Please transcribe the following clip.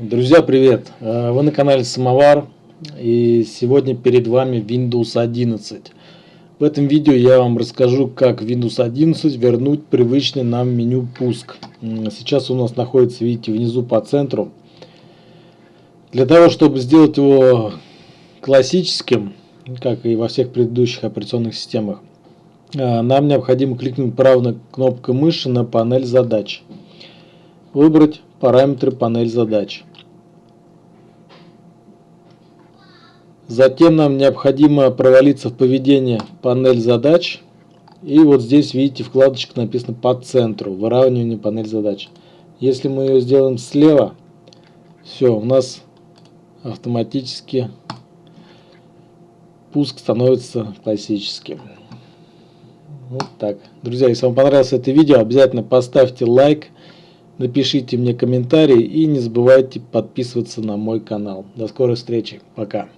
Друзья, привет! Э, вы на канале Самовар и сегодня перед вами Windows 11. В этом видео я вам расскажу, как Windows 11 вернуть привычный нам меню пуск. Сейчас у нас находится, видите, внизу по центру. Для того, чтобы сделать его классическим, как и во всех предыдущих операционных системах, э, нам необходимо кликнуть правой кнопкой мыши на панель задач. Выбрать параметры панель задач. Затем нам необходимо провалиться в поведение панель задач. И вот здесь видите вкладочка написано по центру, выравнивание панель задач. Если мы ее сделаем слева, все, у нас автоматически пуск становится классическим. Вот так. Друзья, если вам понравилось это видео, обязательно поставьте лайк. Напишите мне комментарий и не забывайте подписываться на мой канал. До скорой встречи. Пока.